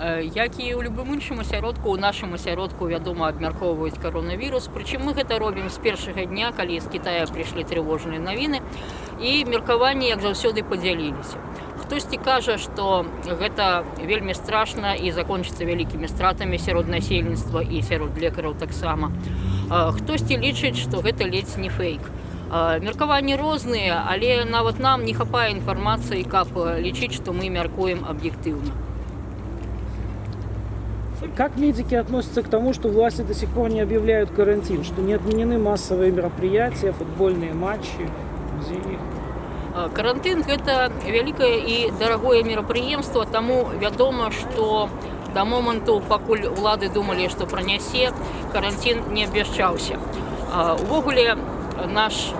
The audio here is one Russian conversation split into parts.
Е, Як і ў любым іншым асяродку, у нашым асяродку, вядома, абмяркоўваюць каронавірус. Прычым мы гэта робім з першага дня, калі з Китая прыйшлі трывожныя навіны і меркаванні, як заўсёды падзяліліся. Хтосьці кажа, што гэта вельмі страшна і закончыцца вялікімі стратамі сярод насельніцтва і сярод лекараў таксама. Е, Хтосьці лічыць, што гэта ледзь не фейк. Е, Меркаванні розныя, але нават нам не хапае інфармацыі, каб лічыць, што мы мяркуем аб'ектыўна. Как медики относятся к тому, что власти до сих пор не объявляют карантин, что не отменены массовые мероприятия, футбольные матчи, музеи? Э, Карантын гэта вялікае і дарагое мерапрыемства, таму вядома, што да моманту, пакуль улады думалі, што пранясе, карантин не абвяшчаўся. А, Увогуле наш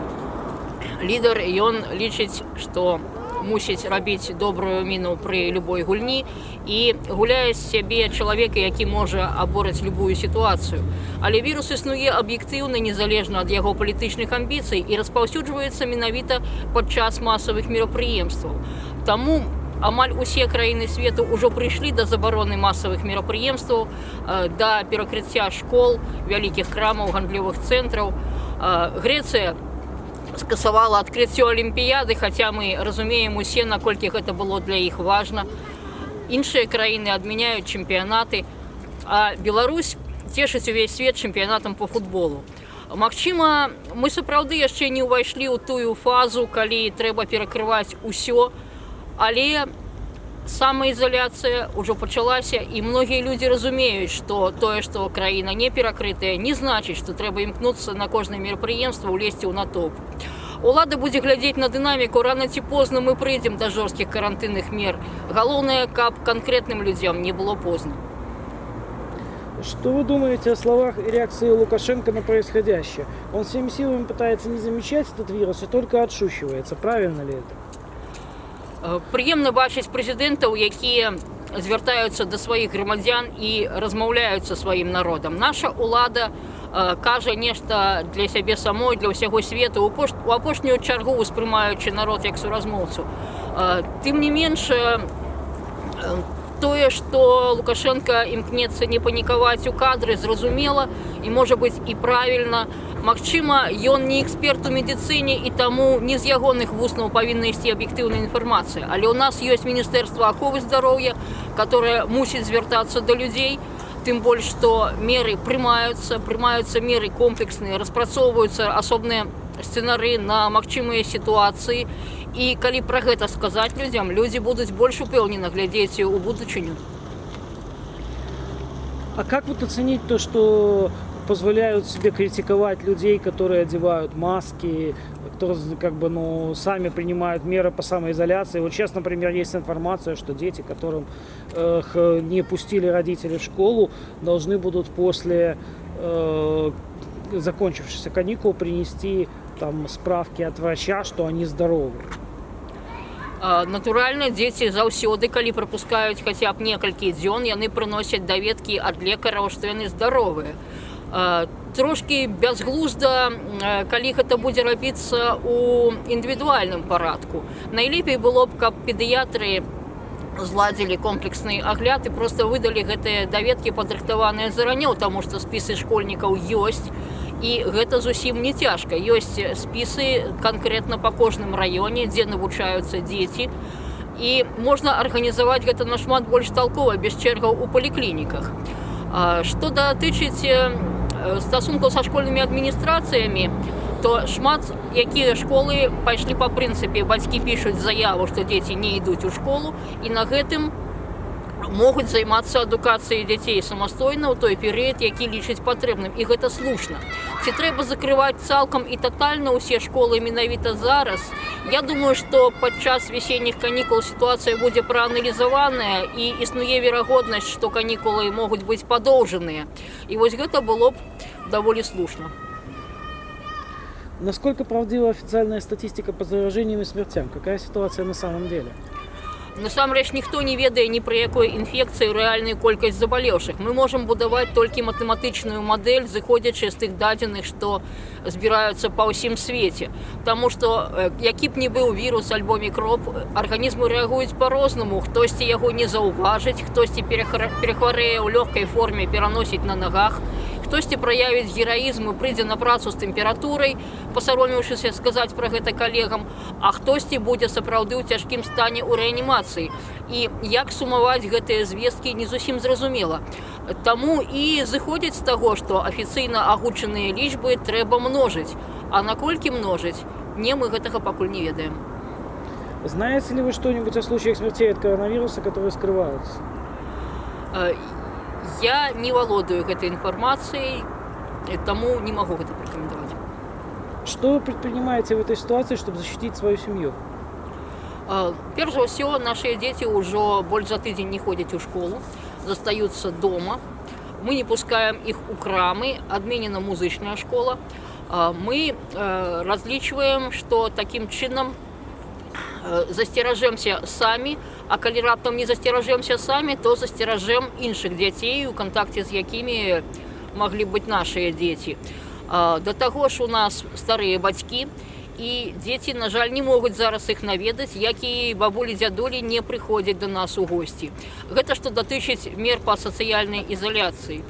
лідар ён лічыць, што мусіць рабіць добрую міну пры любой гульні і гуляе з сябе чалавека, які можа абораць любую сітуацыю. Але вірус існуе аб'ектыўна незалежна ад яго палітычных амбіцый і распаўсюджваецца менавіта падчас масавых мерапрыемстваў. Таму амаль усе краіны свету ўжо прыйшлі да забароны масавых мерапрыемстваў, да перакрыцця школ, вялікіх крамаў, гандлёвых цэнтраў. Э, Грэцыя скасавала адкрыццё алімпіяды, хаця мы разумеем усе, наколькі гэта было для іх важна. Іншыя краіны адмяняюць чэмпіянаты, а Беларусь цешыць увесь свет чэмпіянатам по футболу. Магчыма, мы сапраўды яшчэ не ўвайшлі ў тую фазу, калі трэба перакрываць усё, але самаізаляцыя ўжо пачалася і многія людзі разумеюць, што тое, што краіна не перакрытая, не значыць, што трэба імкнуцца на кожнае мерапрыемства ўлезці ў натоп. Улада будзе глядзець на дынаміку рана ці позна мы прыйдзем да жорсткіх карантынных мер. Галоўнае, каб канкрэтным людзям не было позна. Что вы думаете о словах и реакции Лукашенко на происходящее? Он всеми силами пытается не замечать этот вирус и только отшучивается. Правильно ли это? Э, Прыемна бачыць прэзідэнтаў, якія звяртаюцца да сваіх грамадзян і размаўляюць са сваім народам. Наша ўлада кажа нешта для сябе самой, для ўсяго свету, у пош- у апошнюю чаргу успрымаючы народ як суразмоўцу. Тым не менш, тое, што Лукашенко імкнецца не панікаваць у кадры, зразумела і можа быць і правільна. Магчыма, ён не эксперт у медыцыне і таму не з ягоных вуснаў павінна ісці аб'ектыўная інфармацыя. Але ў нас ёсць міністэрства аховы здароўя, которое мусіць звяртацца да людзей, тым больш што меры прымаюцца, прымаюцца меры комплексныя, распрацоўваюцца асобныя сцэнары на магчымыя сітуацыі. І калі пра гэта сказаць людзям, людзі будуць больш упэўнена глядзець у будучыню. А как вот оценить то, что позволяют себе критиковать людей, которые одевают маски, которые как бы, ну, сами принимают меры по самоизоляции. Вот сейчас, например, есть информация, что дети, которым э, х- не пустили родители в школу, должны будут после э, закончившихся каникул принести там справки от врача, что они здоровы. А, Натуральна, дзеці заўсёды, калі прапускаюць хаця б некалькі дзён, яны прыносяць даведкі ад лекараў, што яны здаровыя. А, Трошкі бязглузда, э, калі гэта будзе рабіцца ў індывідуальным парадку. Найлепей было б, каб педыятры зладзілі комплексны агляд і проста выдалі гэтыя даведкі падрыхтаваныя заранёў, таму што спісы школьнікаў ёсць. І гэта зусім не цяжка. Ёсць спісы канкрэтна па кожным раёне, дзе навучаюцца дзеці. І можна арганізаваць гэта нашмат больш талкова без чэргаў у паліклініках. А, Што датычыць э, стасункаў са школьнымі адміністрацыямі, то шмат якія школы пайшлі па прынцыпе бацькі пішуць заяву, што дзеці не ідуць у школу і на гэтым могуць займацца адукацыяй дзяцей самастойна ў той перыяд, які лічыць патрэбным і гэта слушна. Ці трэба закрываць цалкам і татальна ўсе школы менавіта зараз. Я думаю, што падчас весенніх канікул сітуацыя будзе прааналізаваная і існуе верагоднасць, што канікулы могуць быць падоўжаныя. І вось гэта было б даволі слушна. Насколько правдива официальная статистика по заражениям и смертям? Какая ситуация на самом деле? насамрэч ніхто не ведае ні пра якой інфекцыі рэальную колькасць забалеўшых мы можам будаваць толькі матэматычную мадэль зыходзячы з тых дадзеных што збіраюцца па ўсім свеце Таму што э, які б не быў вірус альбо мікроб арганізмы рэагуюць по-рознаму хтосьці яго не заўважыць хтосьці перахра- перахварэе ў лёгкай форме пераносіць на нагах хтосьці праявіць гераізм і прыйдзе на працу з тэмпературай пасаромеўшыся сказаць пра гэта калегам а хтосьці будзе сапраўды ў цяжкім стане ў рэанімацыі і як сумаваць гэтыя звесткі не зусім зразумела Таму і зыходзіць з таго што афіцыйна агучаныя лічбы трэба множыць а наколькі множыць не мы гэтага пакуль не ведаем Знаете ли вы что-нибудь о случаях смертей от коронавируса, которые скрываются? Э, я не валодаю гэтай інфармацыяй э, таму не магу гэта пракаментаваць Что вы предпринимаете в этой ситуации, чтобы защитить свою семью? А, Перш за ўсё нашыя дзеці ўжо больш за тыдзень не ходзяць у школу, застаюцца дома. Мы не пускаем іх у крамы, адменена музычная школа. А, Мы э, разлічваем, што такім чынам э, засцеражэмся самі, а калі раптам не засцеражэмся самі, то засцеражэм іншых дзяцей, у кантакце з якімі маглі быць нашыя дзеці. Да таго ж у нас старыя бацькі, і дзеці на жаль не могуць зараз іх наведаць як і бабулі дзядулі не прыходзяць до нас у госці гэта што датычыць мер па сацыяльнай ізаляцыі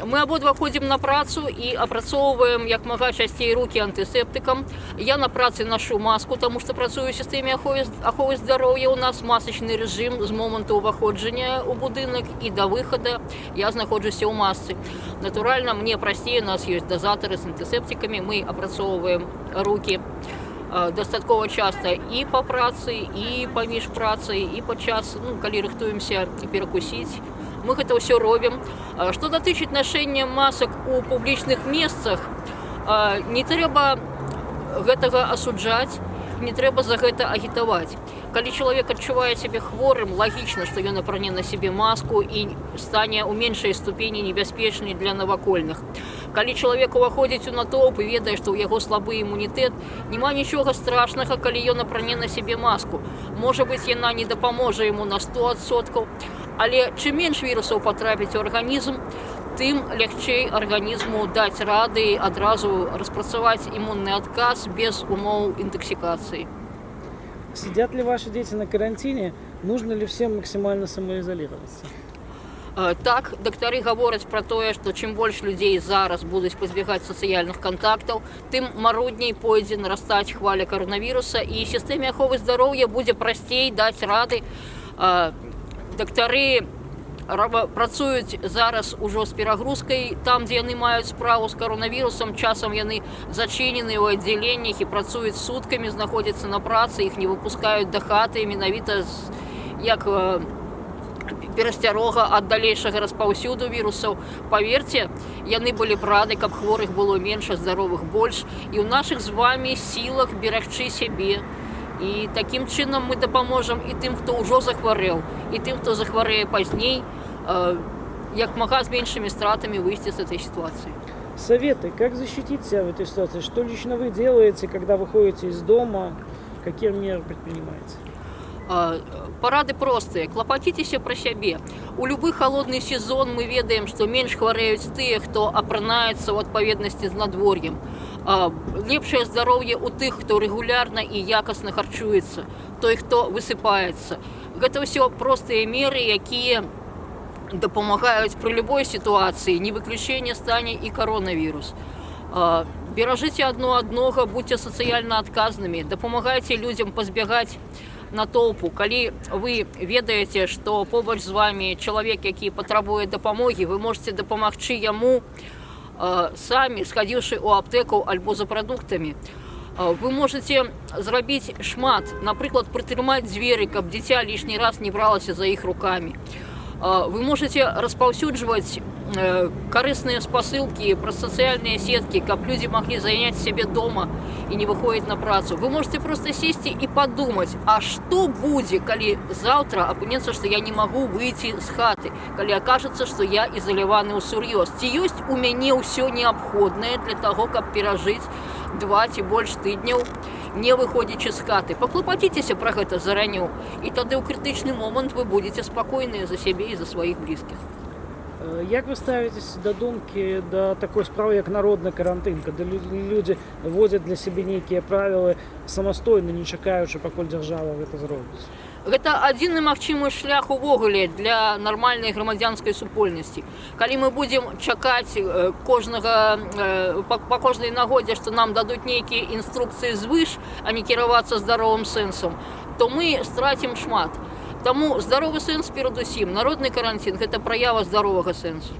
А, мы абодва ходзім на працу і апрацоўваем як мага часцей руки антысептыкам я на працы нашу маску тому что працую у сістэме аховы аховы здароўя у нас масачны рэжым з моманту ўваходжання ў будынак і да выхада я знаходжуся ў масцы натуральна мне прасцей у нас ёсць дазатары з антысептикамі мы апрацоўваем руки э, дастаткова часта і па працы і паміж працай і падчас ну, калі рыхтуемся перакусіць мы гэта ўсё робім А што датычыць нашэння масак у публічных месцах а, не трэба гэтага асуджаць не трэба за гэта агітаваць калі чалавек адчувае сябе хворым лагічна што ён апране на сябе маску і стане ў меншай ступені небяспечнай для навакольных Калі чалавек уваходзіць у натоўп і ведае што ў яго слабы імунітэт няма нічога страшнага калі ён апране на сябе маску можа быць яна не дапаможа яму на 100соткаў але чым менш вірусаў патрапіць у арганізм тым лягчэй арганізму даць рады адразу распрацаваць імунны адказ без умоў інтаксікацыі Сидят ли ваши дети на карантине? Нужно ли всем максимально самоизолироваться? Э, Так, дактары гавораць пра тое, што чым больш людзей зараз будуць пазбягаць сацыяльных кантактаў, тым марудней пойдзе нарастаць хваля каранавіруса і сістэме аховы здароўя будзе прасцей даць рады. Э, Дактары раба- працуюць зараз ужо з перагрузкай там, дзе яны маюць справу з каранавірусам, часам яны зачынены ў аддзяленнях і працуюць суткамі, знаходзяцца на працы, іх не выпускаюць да хаты менавіта з, як э, перасцярога ад далейшага распаўсюду вірусаў паверце яны былі б рады каб хворых было менш а здаровых больш і ў нашых з вами сілах берагчы сябе і такім чынам мы дапаможам і тым хто ўжо захварэў і тым хто захварэе пазней э, як мага з меншымі стратамі выйсці з этой сітуацыі Советы, как защитить себя в этой ситуации? Что лично вы делаете, когда выходите из дома? Какие меры предпринимаете? А, Парады простыя клапаціцеся пра сябе у любы холодны сезон мы ведаем што менш хварэюць тыя хто апранаецца ў адпаведнасці з надвор'ем А, лепшае здароўе у тых хто рэгулярна і якасна харчуецца той хто высыпаецца гэта ўсё простыя меры якія дапамагаюць пры любой сітуацыі не выключэнне стане і коронавірус А, беражыце адно аднога будьце сацыяльна адказнымі дапамагайце людзям пазбягаць натоўпу калі вы ведаеце што побач з вами чалавек які патрабуе дапамогі вы можете дапамагчы яму э, самі схадзіўшы ў аптэку альбо за прадуктамі Э, вы можете зрабіць шмат напрыклад прытрымаць дзверы каб дзіця лішні раз не бралася за іх руками Э, вы можете распаўсюджваць э, карысныя спасылкі праз сацыяльныя сеткі каб людзі маглі заняць сябе дома і не выходзіць на працу вы можете просто сесці і падумаць а што будзе калі заўтра апынецца што я не магу выйти з хаты калі акажацца што я ізаляваны ў сур'ёз ці ёсць у мяне ўсё неабходнае для таго каб перажыць два ці больш тыдняў не выходзячы з хаты паклапаціцеся пра гэта зараню і тады ў крытычны момант вы будете спакойныя за сябе і за сваіх блізкіх Э, Як вы ставитесь до думки до такой справы як народны карантын когда лю- люди вводят для сябе нейкія правілы самастойна не чакаючы пакуль дзяржава гэта зробіць Гэта адзіны магчымы шлях увогуле для нармальнай грамадзянскай супольнасці. Калі мы будзем чакаць э, кожнага э, па, па кожнай нагодзе, што нам дадуць нейкія інструкцыі звыш, а не кіравацца здаровым сэнсам, то мы страцім шмат. Таму здаровы сэнс перадусім. Народны карантин гэта праява здаровага сэнсу.